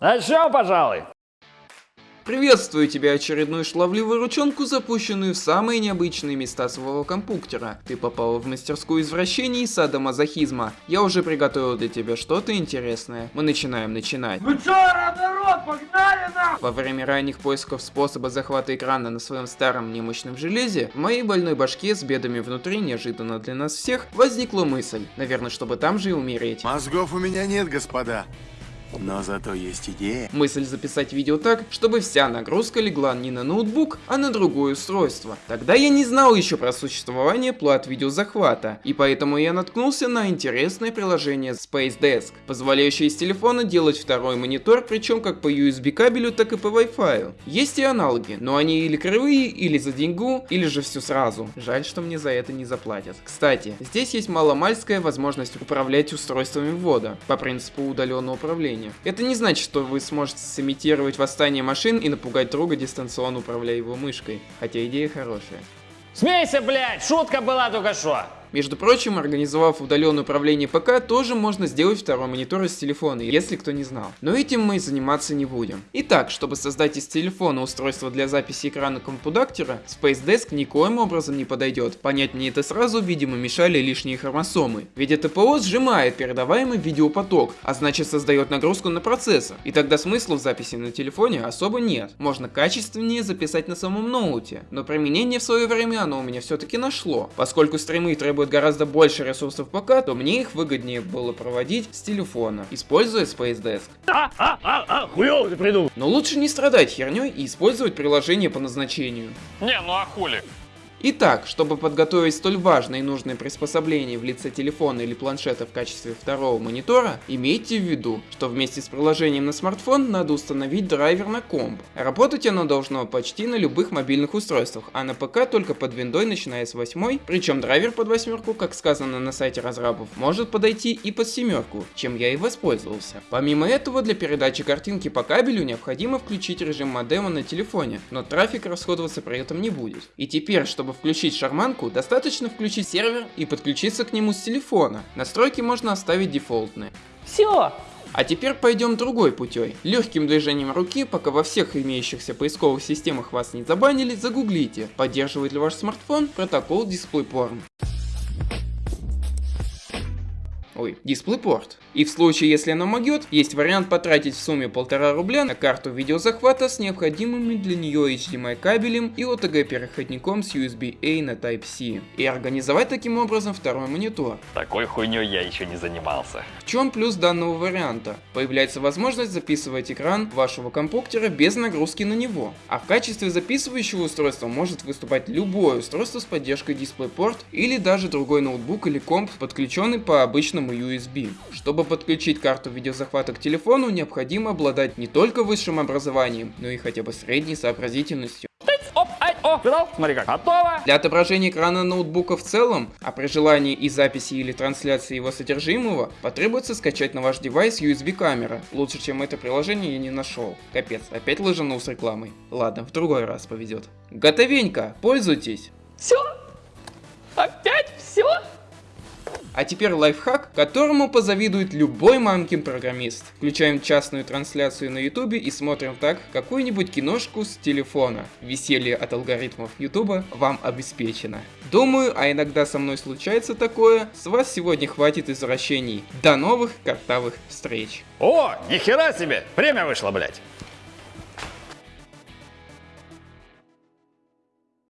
Начнем, пожалуй. Приветствую тебя, очередную шлавливую ручонку, запущенную в самые необычные места своего компьютера. Ты попал в мастерскую извращений и садомазохизма. Я уже приготовил для тебя что-то интересное. Мы начинаем начинать. Ну чё, народ, погнали на! Во время ранних поисков способа захвата экрана на своем старом немощном железе, в моей больной башке с бедами внутри, неожиданно для нас всех, возникла мысль. Наверное, чтобы там же и умереть. Мозгов у меня нет, господа. Но зато есть идея. Мысль записать видео так, чтобы вся нагрузка легла не на ноутбук, а на другое устройство. Тогда я не знал еще про существование плат видеозахвата, и поэтому я наткнулся на интересное приложение Space Desk, позволяющее из телефона делать второй монитор, причем как по USB кабелю, так и по Wi-Fi. Есть и аналоги, но они или кривые, или за деньгу, или же все сразу. Жаль, что мне за это не заплатят. Кстати, здесь есть маломальская возможность управлять устройствами ввода, по принципу удаленного управления управления. Это не значит, что вы сможете сымитировать восстание машин и напугать друга дистанционно управляя его мышкой, хотя идея хорошая. Смейся, блядь, шутка была только что. Между прочим, организовав удаленное управление ПК, тоже можно сделать второй монитор из телефона, если кто не знал. Но этим мы заниматься не будем. Итак, чтобы создать из телефона устройство для записи экрана компудактора, Space Desk никоим образом не подойдет. Понять мне это сразу, видимо, мешали лишние хромосомы. Ведь это ПО сжимает передаваемый видеопоток, а значит создает нагрузку на процессор. И тогда смысла в записи на телефоне особо нет. Можно качественнее записать на самом ноуте. Но применение в свое время оно у меня все-таки нашло. Поскольку стримы требуют требует гораздо больше ресурсов ПК, то мне их выгоднее было проводить с телефона, используя Space Desk. А, а, а, а, хуёво ты придумал. Но лучше не страдать херней и использовать приложение по назначению. Не, ну а хули? Итак, чтобы подготовить столь важное и нужное приспособление в лице телефона или планшета в качестве второго монитора, имейте в виду, что вместе с приложением на смартфон надо установить драйвер на комп. Работать оно должно почти на любых мобильных устройствах, а на ПК только под виндой начиная с 8, причем драйвер под восьмерку, как сказано на сайте разрабов, может подойти и под семерку, чем я и воспользовался. Помимо этого, для передачи картинки по кабелю необходимо включить режим модема на телефоне, но трафик расходоваться при этом не будет. И теперь, чтобы чтобы включить шарманку, достаточно включить сервер и подключиться к нему с телефона. Настройки можно оставить дефолтные. Все. А теперь пойдем другой путей. Легким движением руки, пока во всех имеющихся поисковых системах вас не забанили, загуглите, поддерживает ли ваш смартфон протокол DisplayPorn. Ой, DisplayPort. И в случае, если она могет, есть вариант потратить в сумме полтора рубля на карту видеозахвата с необходимыми для нее HDMI кабелем и OTG переходником с USB-A на Type-C. И организовать таким образом второй монитор. Такой хуйней я еще не занимался. В чем плюс данного варианта? Появляется возможность записывать экран вашего компьютера без нагрузки на него. А в качестве записывающего устройства может выступать любое устройство с поддержкой DisplayPort или даже другой ноутбук или комп, подключенный по обычному USB. Чтобы подключить карту видеозахвата к телефону, необходимо обладать не только высшим образованием, но и хотя бы средней сообразительностью. О, видал? Смотри как, готово. Для отображения экрана ноутбука в целом, а при желании и записи или трансляции его содержимого, потребуется скачать на ваш девайс USB камера. Лучше, чем это приложение я не нашел. Капец, опять лыжанул с рекламой. Ладно, в другой раз повезет. Готовенько, пользуйтесь. Все? А теперь лайфхак, которому позавидует любой мамкин программист. Включаем частную трансляцию на ютубе и смотрим так какую-нибудь киношку с телефона. Веселье от алгоритмов ютуба вам обеспечено. Думаю, а иногда со мной случается такое, с вас сегодня хватит извращений. До новых картавых встреч. О, нихера себе, время вышло, блять.